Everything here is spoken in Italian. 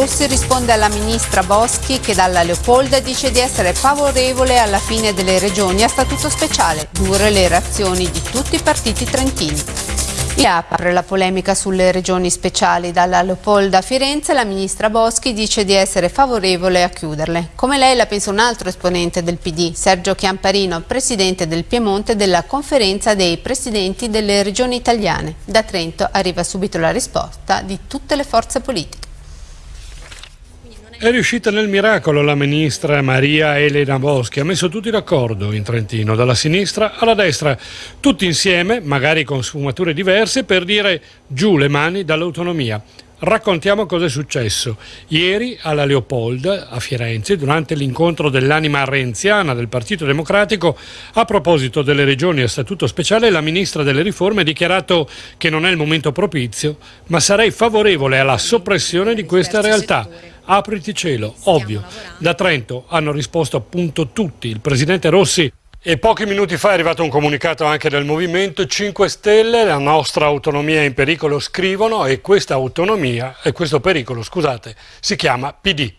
Rossi risponde alla ministra Boschi che dalla Leopolda dice di essere favorevole alla fine delle regioni a statuto speciale, dure le reazioni di tutti i partiti trentini. E apre la polemica sulle regioni speciali. Dalla Leopolda a Firenze la ministra Boschi dice di essere favorevole a chiuderle. Come lei la pensa un altro esponente del PD, Sergio Chiamparino, presidente del Piemonte della conferenza dei presidenti delle regioni italiane. Da Trento arriva subito la risposta di tutte le forze politiche. È riuscita nel miracolo la ministra Maria Elena Boschi, ha messo tutti d'accordo in Trentino, dalla sinistra alla destra, tutti insieme, magari con sfumature diverse, per dire giù le mani dall'autonomia. Raccontiamo cosa è successo. Ieri alla Leopolda, a Firenze, durante l'incontro dell'anima renziana del Partito Democratico, a proposito delle regioni a statuto speciale, la ministra delle riforme ha dichiarato che non è il momento propizio, ma sarei favorevole alla soppressione di questa realtà apriti cielo, ovvio. Da Trento hanno risposto appunto tutti. Il presidente Rossi e pochi minuti fa è arrivato un comunicato anche del Movimento 5 Stelle, la nostra autonomia è in pericolo, scrivono, e questa autonomia, e questo pericolo, scusate, si chiama PD.